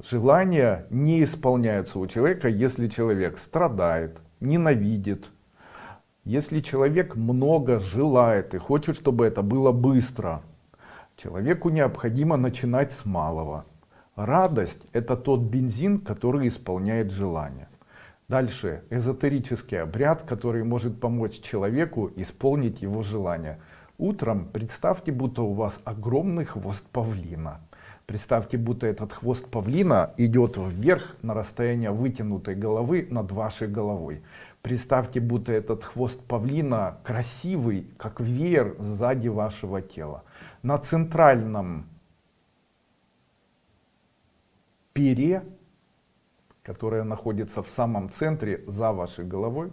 Желания не исполняются у человека, если человек страдает, ненавидит, если человек много желает и хочет, чтобы это было быстро. Человеку необходимо начинать с малого. Радость — это тот бензин, который исполняет желание. Дальше эзотерический обряд, который может помочь человеку исполнить его желание. Утром представьте, будто у вас огромный хвост павлина. Представьте, будто этот хвост павлина идет вверх на расстояние вытянутой головы над вашей головой. Представьте, будто этот хвост павлина красивый, как веер сзади вашего тела. На центральном пере, которая находится в самом центре за вашей головой,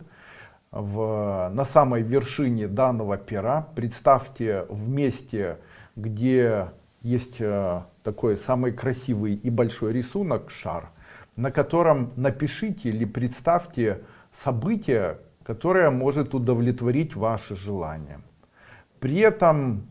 в, на самой вершине данного пера представьте в месте, где есть э, такой самый красивый и большой рисунок, шар, на котором напишите или представьте событие, которое может удовлетворить ваши желания. При этом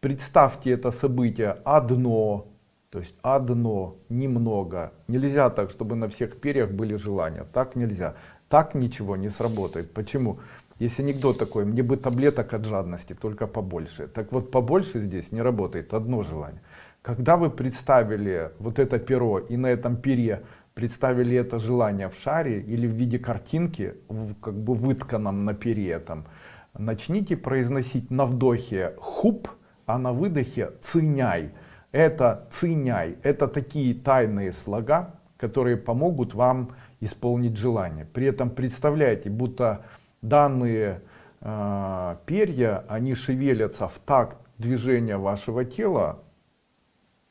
представьте это событие одно, то есть одно, немного. Нельзя так, чтобы на всех перьях были желания. Так нельзя. Так ничего не сработает. Почему? Есть анекдот такой, мне бы таблеток от жадности, только побольше. Так вот, побольше здесь не работает, одно желание. Когда вы представили вот это перо и на этом пере представили это желание в шаре или в виде картинки, как бы вытканном на пере этом, начните произносить на вдохе хуп, а на выдохе циняй это циняй, это такие тайные слога, которые помогут вам исполнить желание. При этом представляете, будто данные э, перья, они шевелятся в такт движения вашего тела,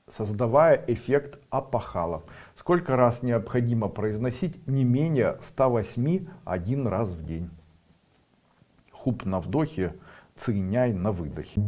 создавая эффект апахала. Сколько раз необходимо произносить? Не менее 108 один раз в день. Хуп на вдохе, циняй на выдохе.